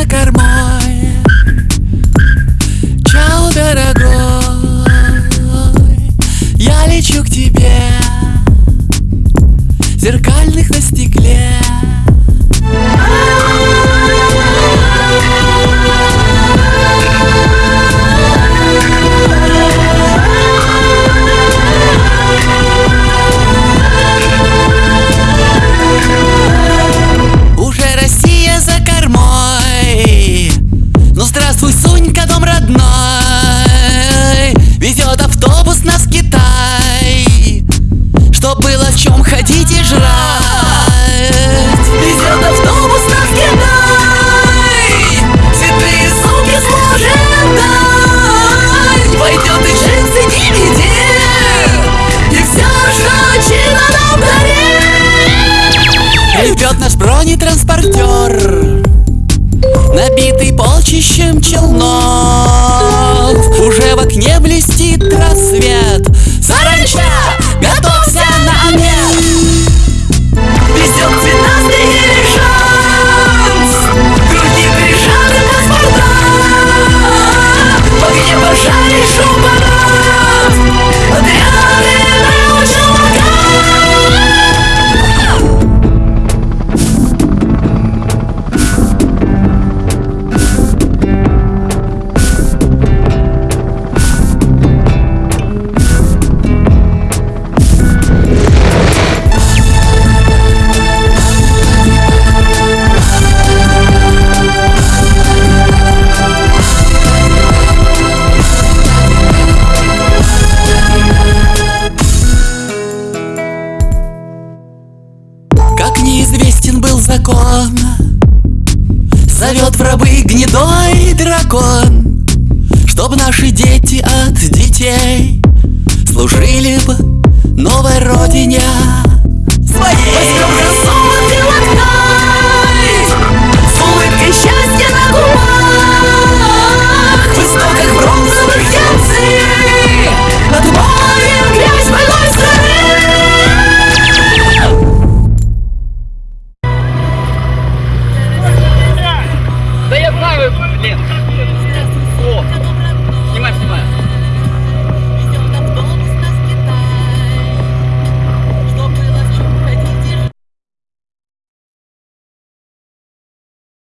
за кормой Чао, дорогой. Я лечу к репортер. Набитый полчищем челнок. закон. Зовет в рабы гнедой дракон Чтоб наши дети от детей Служили бы новой родине. 命。